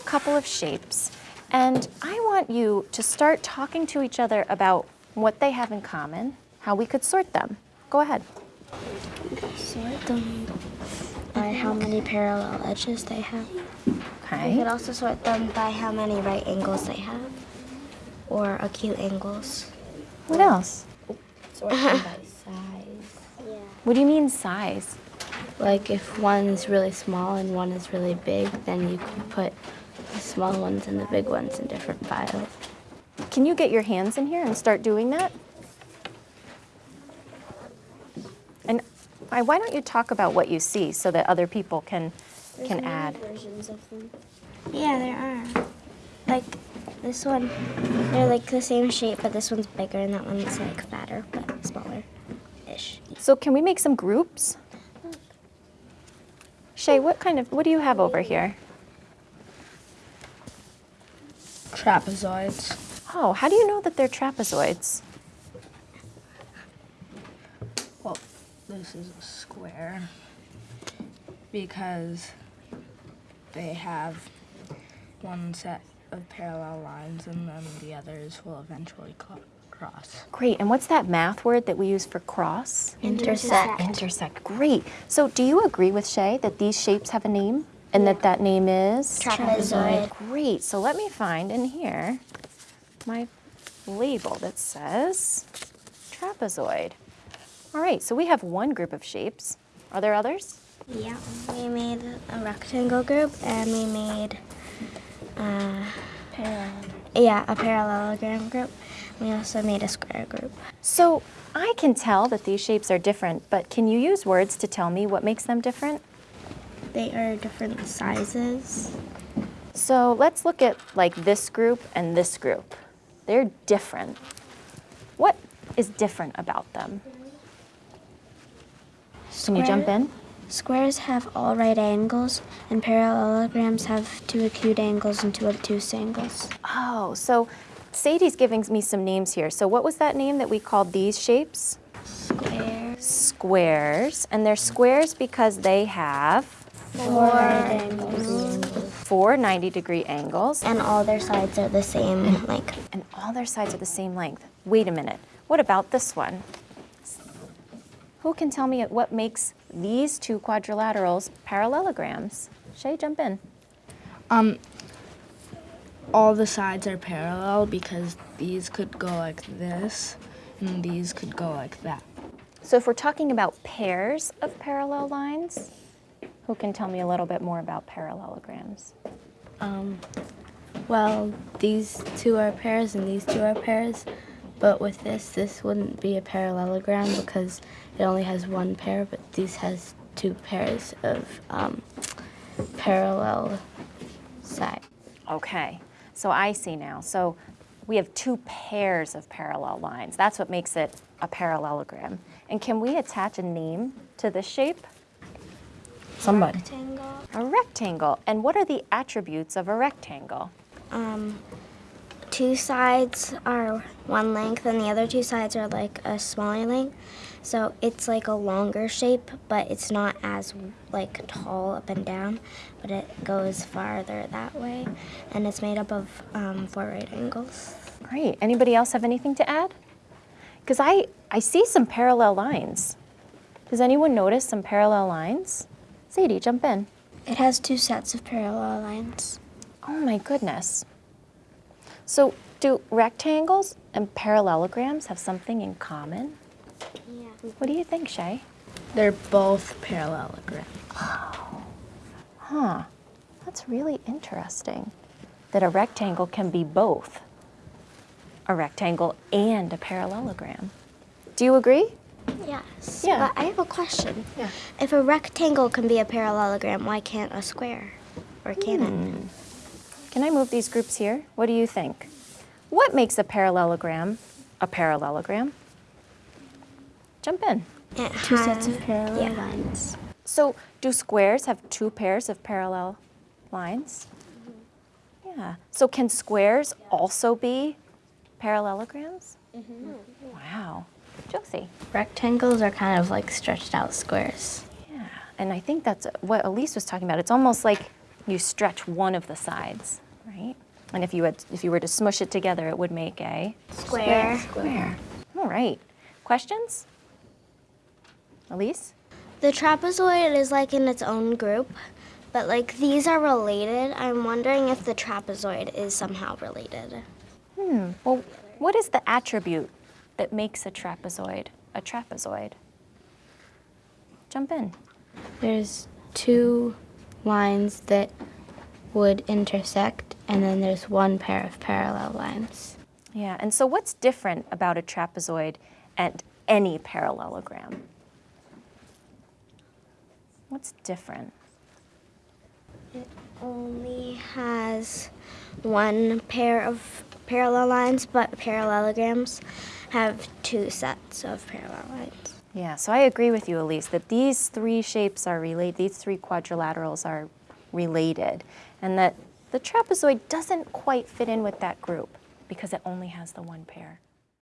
couple of shapes, and I want you to start talking to each other about what they have in common, how we could sort them. Go ahead. Sort them by how many parallel edges they have. We Okay. could also sort them by how many right angles they have, or acute angles. What else? Sort them by size. Yeah. What do you mean size? Like if one is really small and one is really big, then you could put the small ones and the big ones in different piles. Can you get your hands in here and start doing that? And I- why don't you talk about what you see so that other people can can add? versions of them. Yeah, there are. Like this one, they're like the same shape, but this one's bigger and that one's like fatter but smaller-ish. So can we make some groups? Uh, Shay, what kind of what do you have over here? Trapezoids. Oh, how do you know that they're trapezoids? Well, this is a square because they have one set of parallel lines and then the others will eventually cross. Great. And what's that math word that we use for cross? Intersect. Intersect. Great. So do you agree with Shay that these shapes have a name and that that name is? Trapezoid. Great. So let me find in here my label that says trapezoid. All right, so we have one group of shapes. Are there others? Yeah, we made a rectangle group and we made, uh, parallelogram. yeah, a parallelogram group. We also made a square group. So I can tell that these shapes are different, but can you use words to tell me what makes them different? They are different sizes. So let's look at like this group and this group. They're different. What is different about them? Can you jump in? Squares have all right angles, and parallelograms have two acute angles and two obtuse angles. Oh, so Sadie's giving me some names here. So what was that name that we called these shapes? Squares. Squares. And they're squares because they have Four angles. four 90 degree angles And all their sides are the same length. and all their sides are the same length. Wait a minute. What about this one? Who can tell me what makes these two quadrilaterals parallelograms? Shay, jump in. Um, all the sides are parallel because these could go like this and these could go like that. So if we're talking about pairs of parallel lines, who can tell me a little bit more about parallelograms? Um, well, these two are pairs and these two are pairs, but with this, this wouldn't be a parallelogram because it only has one pair, but these has two pairs of um, parallel sides. Okay, so I see now. So we have two pairs of parallel lines. That's what makes it a parallelogram. And can we attach a name to this shape? Somebody. Rectangle. A rectangle. And what are the attributes of a rectangle? Um, two sides are one length, and the other two sides are like a smaller length. So it's like a longer shape, but it's not as like tall up and down, but it goes farther that way, and it's made up of um, four right angles. Great. Anybody else have anything to add? Because I, I see some parallel lines. Does anyone notice some parallel lines? Sadie, jump in. It has two sets of parallel lines. Oh my goodness. So do rectangles and parallelograms have something in common? Yeah. What do you think, Shay? They're both parallelograms. Oh. Huh, that's really interesting that a rectangle can be both a rectangle and a parallelogram. Do you agree? Yes. Yeah. But I have a question. Yeah. If a rectangle can be a parallelogram, why can't a square? Or can it? Hmm. Can I move these groups here? What do you think? What makes a parallelogram a parallelogram? Jump in. It Two sets of parallel yeah. lines. So, do squares have two pairs of parallel lines? Mm-hmm. Yeah. So, can squares also be parallelograms? Mm-hmm. Wow. Josie. Rectangles are kind of like stretched out squares. Yeah. And I think that's what Elise was talking about. It's almost like you stretch one of the sides, right? And if you had, if you were to smush it together, it would make a Square. square. All right. Questions? Elise? The trapezoid is like in its own group, but like these are related. I'm wondering if the trapezoid is somehow related. Hmm. Well, what is the attribute that makes a trapezoid a trapezoid? Jump in. There's two lines that would intersect, and then there's one pair of parallel lines. Yeah, and so what's different about a trapezoid and any parallelogram? What's different? It only has one pair of parallel lines, but parallelograms have two sets of parallel lines. Yeah, so I agree with you, Elise, that these three shapes are related, these three quadrilaterals are related, and that the trapezoid doesn't quite fit in with that group because it only has the one pair.